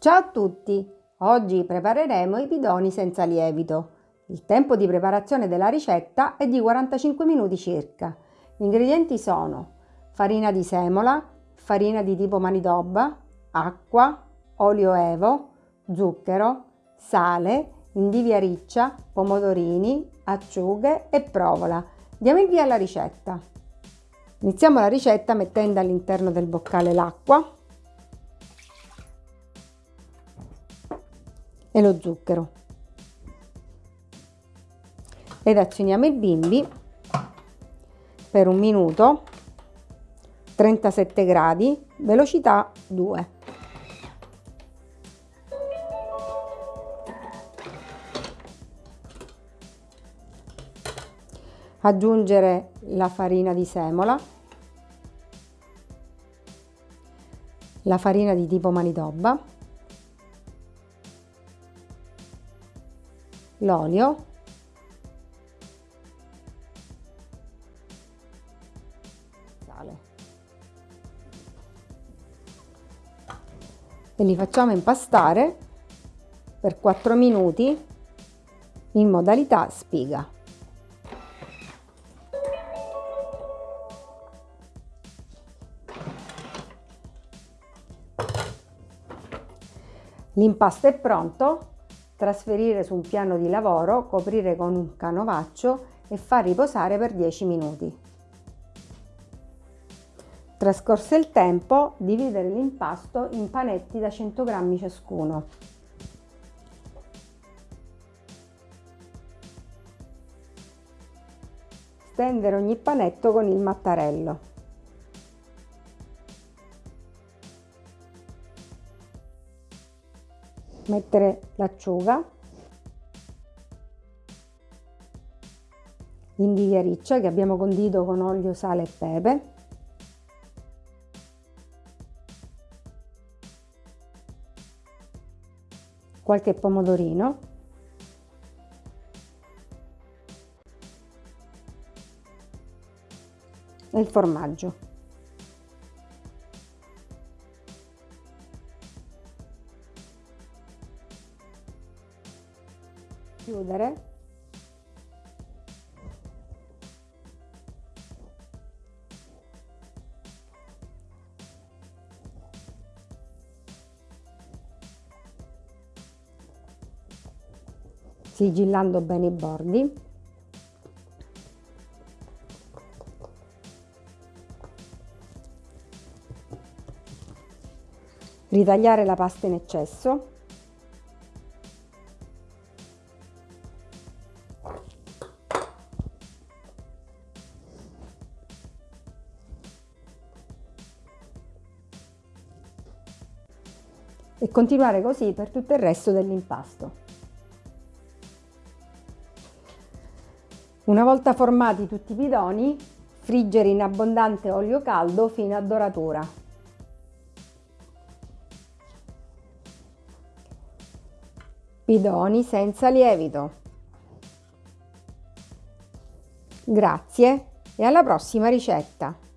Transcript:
Ciao a tutti! Oggi prepareremo i bidoni senza lievito. Il tempo di preparazione della ricetta è di 45 minuti circa. Gli ingredienti sono farina di semola, farina di tipo manitoba, acqua, olio evo, zucchero, sale, indivia riccia, pomodorini, acciughe e provola. Diamo il via alla ricetta. Iniziamo la ricetta mettendo all'interno del boccale l'acqua e lo zucchero. Ed azioniamo il bimbi per un minuto 37 gradi velocità 2 aggiungere la farina di semola la farina di tipo manitoba l'olio. Sale. E li facciamo impastare per 4 minuti in modalità spiga. L'impasto è pronto, trasferire su un piano di lavoro, coprire con un canovaccio e far riposare per 10 minuti. Trascorso il tempo, dividere l'impasto in panetti da 100 g ciascuno. Stendere ogni panetto con il mattarello. Mettere l'acciuga, l'indivia riccia che abbiamo condito con olio, sale e pepe, qualche pomodorino, e il formaggio. Chiudere. Sigillando bene i bordi. Ritagliare la pasta in eccesso e continuare così per tutto il resto dell'impasto. Una volta formati tutti i bidoni, friggere in abbondante olio caldo fino a doratura. Bidoni senza lievito. Grazie e alla prossima ricetta!